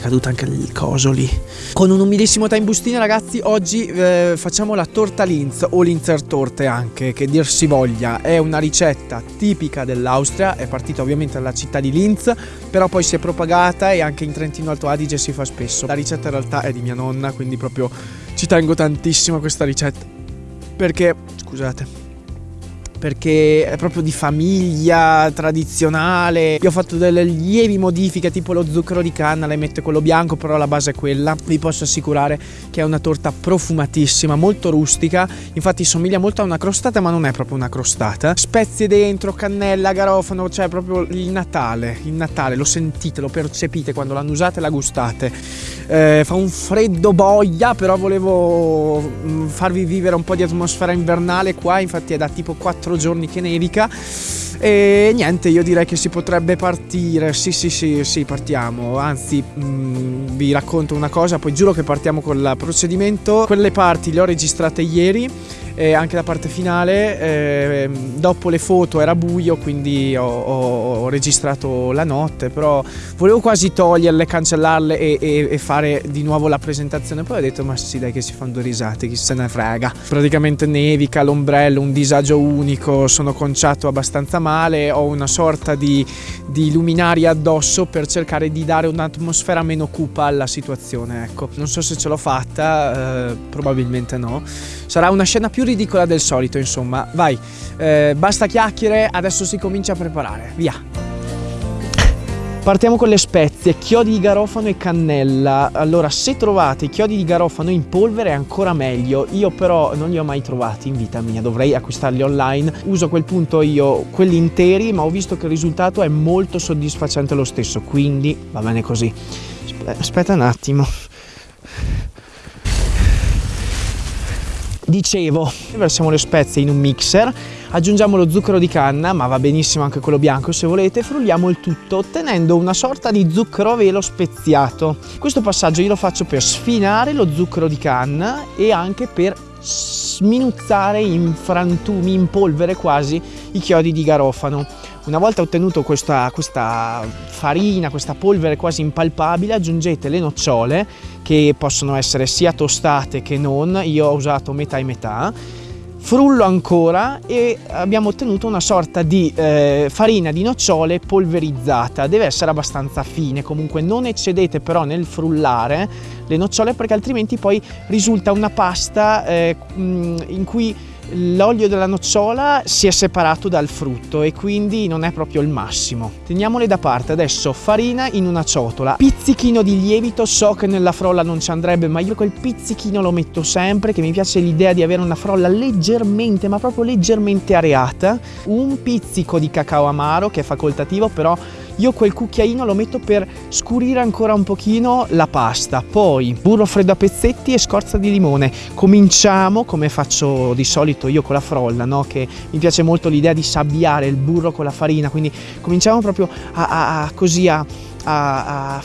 è caduto anche il coso lì. Con un umilissimo time bustino ragazzi, oggi eh, facciamo la torta Linz o Linzer torte anche, che dir si voglia. È una ricetta tipica dell'Austria, è partita ovviamente dalla città di Linz, però poi si è propagata e anche in Trentino Alto Adige si fa spesso. La ricetta in realtà è di mia nonna, quindi proprio ci tengo tantissimo a questa ricetta. Perché, scusate, perché è proprio di famiglia tradizionale. Io ho fatto delle lievi modifiche, tipo lo zucchero di canna, le metto quello bianco, però la base è quella. Vi posso assicurare che è una torta profumatissima, molto rustica. Infatti somiglia molto a una crostata, ma non è proprio una crostata. Spezie dentro, cannella, garofano, cioè proprio il Natale. Il Natale, lo sentite, lo percepite quando l'hanno usata e la gustate. Eh, fa un freddo boia, però volevo mm, farvi vivere un po' di atmosfera invernale qua, infatti è da tipo 4 quattro giorni che nevica. E niente io direi che si potrebbe partire. Sì sì sì sì partiamo. Anzi mh, mm, vi racconto una cosa poi giuro che partiamo con il procedimento. Quelle parti le ho registrate ieri e anche la parte finale eh, dopo le foto era buio quindi ho, ho, ho, registrato la notte però volevo quasi toglierle cancellarle e, e, e, fare di nuovo la presentazione. Poi ho detto ma sì dai che si fanno due risate chi se ne frega. Praticamente nevica l'ombrello un disagio unico sono conciato abbastanza male ho una sorta di, di luminari addosso per cercare di dare un'atmosfera meno cupa alla situazione ecco. Non so se ce l'ho fatta eh, probabilmente no. Sarà una scena più ridicola del solito, insomma. Vai, eh, basta chiacchiere, adesso si comincia a preparare. Via! Partiamo con le spezie, chiodi di garofano e cannella. Allora, se trovate i chiodi di garofano in polvere è ancora meglio. Io però non li ho mai trovati in vita mia, dovrei acquistarli online. Uso a quel punto io quelli interi, ma ho visto che il risultato è molto soddisfacente lo stesso, quindi va bene così. Aspetta un attimo. Dicevo, versiamo le spezie in un mixer, aggiungiamo lo zucchero di canna, ma va benissimo anche quello bianco se volete, frulliamo il tutto ottenendo una sorta di zucchero a velo speziato. Questo passaggio io lo faccio per sfinare lo zucchero di canna e anche per sminuzzare in frantumi, in polvere quasi, i chiodi di garofano. Una volta ottenuto questa, questa farina, questa polvere quasi impalpabile, aggiungete le nocciole che possono essere sia tostate che non, io ho usato metà e metà, frullo ancora e abbiamo ottenuto una sorta di eh, farina di nocciole polverizzata. Deve essere abbastanza fine. Comunque non eccedete però nel frullare le nocciole perché altrimenti poi risulta una pasta eh, in cui l'olio della nocciola si è separato dal frutto e quindi non è proprio il massimo. Teniamole da parte, adesso farina in una ciotola, pizzichino di lievito, so che nella frolla non ci andrebbe ma io quel pizzichino lo metto sempre che mi piace l'idea di avere una frolla leggermente ma proprio leggermente areata, un pizzico di cacao amaro che è facoltativo però io quel cucchiaino lo metto per scurire ancora un pochino la pasta. Poi burro freddo a pezzetti e scorza di limone. Cominciamo come faccio di solito io con la frolla no? che mi piace molto l'idea di sabbiare il burro con la farina. Quindi cominciamo proprio a, a, a così a, a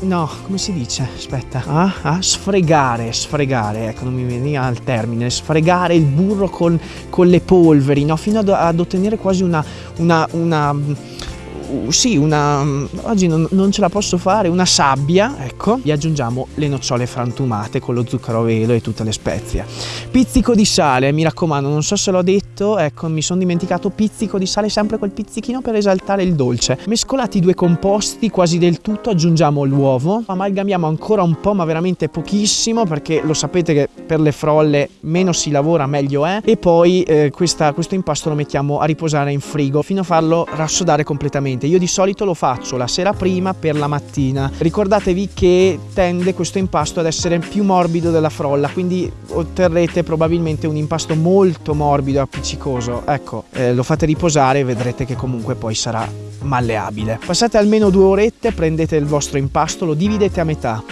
no, come si dice? Aspetta, ah, ah, sfregare, sfregare, ecco, non mi veniva al termine, sfregare il burro con, con le polveri, no? Fino ad, ad ottenere quasi una, una, una sì, una, oggi non, non, ce la posso fare, una sabbia, ecco, gli aggiungiamo le nocciole frantumate con lo zucchero a velo e tutte le spezie. Pizzico di sale, mi raccomando, non so se l'ho detto, ecco, mi sono dimenticato, pizzico di sale, sempre quel pizzichino per esaltare il dolce. Mescolati i due composti quasi del tutto, aggiungiamo l'uovo, amalgamiamo ancora un po', ma veramente pochissimo, perché lo sapete che per le frolle meno si lavora meglio è, e poi eh, questa, questo impasto lo mettiamo a riposare in frigo fino a farlo rassodare completamente io di solito lo faccio la sera prima per la mattina. Ricordatevi che tende questo impasto ad essere più morbido della frolla, quindi otterrete probabilmente un impasto molto morbido e appiccicoso. Ecco, eh, lo fate riposare e vedrete che comunque poi sarà malleabile. Passate almeno due orette, prendete il vostro impasto, lo dividete a metà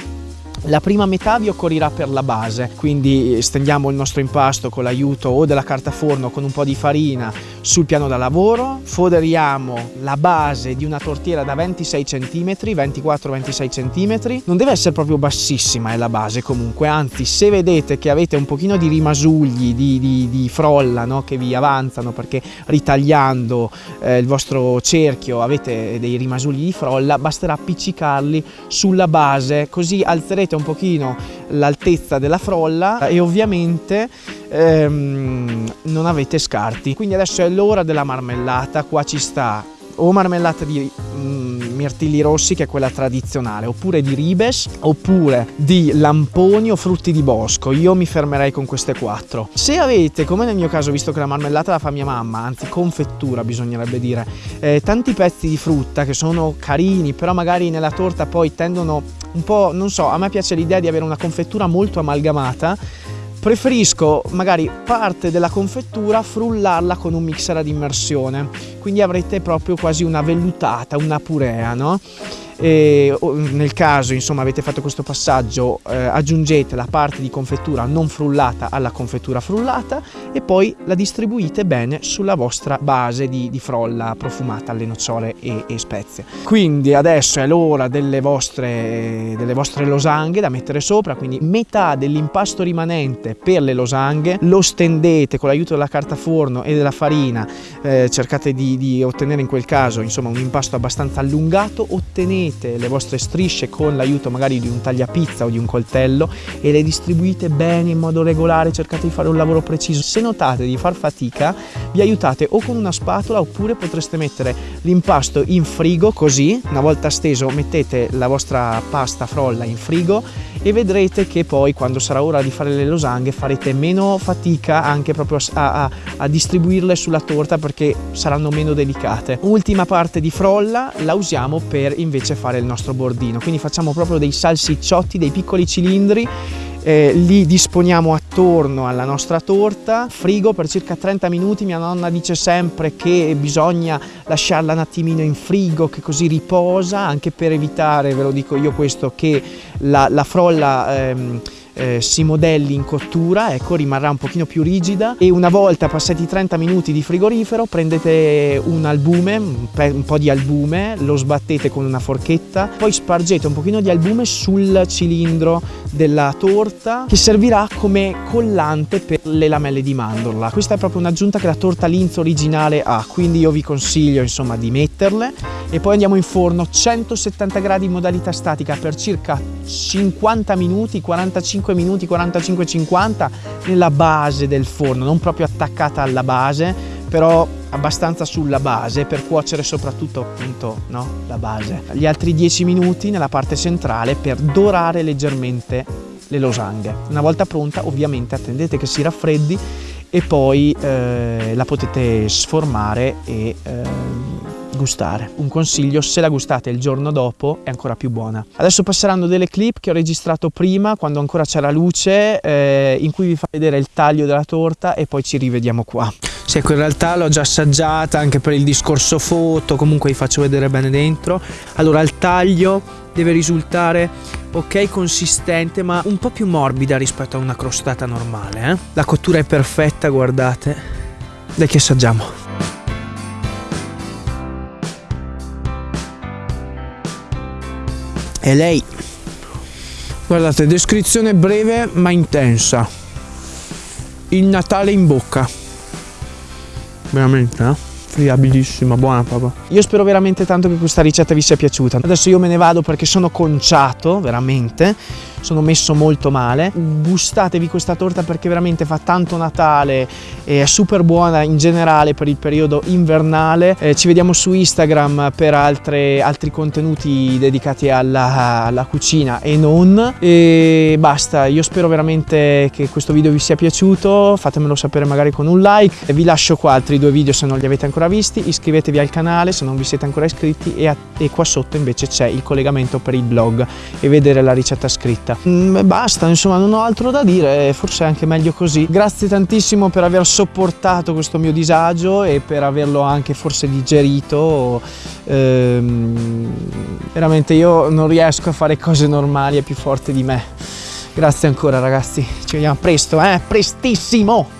La prima metà vi occorrirà per la base, quindi stendiamo il nostro impasto con l'aiuto o della carta forno con un po' di farina sul piano da lavoro, foderiamo la base di una tortiera da 26 cm, 24-26 cm, non deve essere proprio bassissima è la base comunque, anzi se vedete che avete un pochino di rimasugli, di, di, di frolla no? che vi avanzano perché ritagliando eh, il vostro cerchio avete dei rimasugli di frolla, basterà appiccicarli sulla base, così alzerete un pochino l'altezza della frolla e ovviamente ehm, non avete scarti. Quindi adesso è l'ora della marmellata, qua ci sta o marmellata di mm, mirtilli rossi che è quella tradizionale oppure di ribes oppure di lamponi o frutti di bosco. Io mi fermerei con queste quattro. Se avete come nel mio caso visto che la marmellata la fa mia mamma anzi confettura bisognerebbe dire eh, tanti pezzi di frutta che sono carini però magari nella torta poi tendono un po' non so a me piace l'idea di avere una confettura molto amalgamata preferisco magari parte della confettura frullarla con un mixer ad immersione quindi avrete proprio quasi una vellutata una purea no? E nel caso insomma avete fatto questo passaggio eh, aggiungete la parte di confettura non frullata alla confettura frullata e poi la distribuite bene sulla vostra base di, di frolla profumata alle nocciole e, e, spezie. Quindi adesso è l'ora delle vostre, delle vostre losanghe da mettere sopra quindi metà dell'impasto rimanente per le losanghe lo stendete con l'aiuto della carta forno e della farina eh, cercate di, di ottenere in quel caso insomma un impasto abbastanza allungato ottenete unite le vostre strisce con l'aiuto magari di un tagliapizza o di un coltello e le distribuite bene in modo regolare, cercate di fare un lavoro preciso. Se notate di far fatica, vi aiutate o con una spatola oppure potreste mettere l'impasto in frigo così, una volta steso mettete la vostra pasta frolla in frigo e vedrete che poi quando sarà ora di fare le losanghe farete meno fatica anche proprio a, a, a distribuirle sulla torta perché saranno meno delicate. Ultima parte di frolla la usiamo per invece fare il nostro bordino, quindi facciamo proprio dei salsicciotti, dei piccoli cilindri eh, li disponiamo attorno alla nostra torta, frigo per circa 30 minuti, mia nonna dice sempre che bisogna lasciarla un attimino in frigo che così riposa, anche per evitare, ve lo dico io questo, che la, la frolla... Ehm, eh, si modelli in cottura, ecco, rimarrà un pochino più rigida. E una volta passati 30 minuti di frigorifero prendete un albume, un po' di albume, lo sbattete con una forchetta, poi spargete un pochino di albume sul cilindro della torta che servirà come collante per le lamelle di mandorla. Questa è proprio un'aggiunta che la torta Linz originale ha, quindi io vi consiglio insomma di metterle. E poi andiamo in forno. 170 gradi in modalità statica per circa 50 minuti, 45 45 minuti, 45-50 nella base del forno, non proprio attaccata alla base, però abbastanza sulla base per cuocere soprattutto appunto no, la base. Gli altri 10 minuti nella parte centrale per dorare leggermente le losanghe. Una volta pronta ovviamente attendete che si raffreddi e poi eh, la potete sformare e eh, gustare. Un consiglio, se la gustate il giorno dopo è ancora più buona. Adesso passeranno delle clip che ho registrato prima, quando ancora c'era luce, eh, in cui vi fa vedere il taglio della torta e poi ci rivediamo qua. Sì, ecco, in realtà l'ho già assaggiata anche per il discorso foto, comunque vi faccio vedere bene dentro. Allora, il taglio deve risultare ok consistente ma un po' più morbida rispetto a una crostata normale eh? la cottura è perfetta guardate dai che assaggiamo e lei guardate descrizione breve ma intensa il Natale in bocca veramente eh? friabilissima, buona proprio. Io spero veramente tanto che questa ricetta vi sia piaciuta. Adesso io me ne vado perché sono conciato, veramente sono messo molto male. Gustatevi questa torta perché veramente fa tanto Natale e è super buona in generale per il periodo invernale. Eh, ci vediamo su Instagram per altre, altri contenuti dedicati alla, alla cucina e non. E basta, io spero veramente che questo video vi sia piaciuto, fatemelo sapere magari con un like. Vi lascio qua altri due video se non li avete ancora visti, iscrivetevi al canale se non vi siete ancora iscritti e, a, e qua sotto invece c'è il collegamento per il blog e vedere la ricetta scritta vita. Mm, basta, insomma, non ho altro da dire, forse è anche meglio così. Grazie tantissimo per aver sopportato questo mio disagio e per averlo anche forse digerito. Ehm, veramente io non riesco a fare cose normali, è più forte di me. Grazie ancora ragazzi, ci vediamo presto, eh? Prestissimo!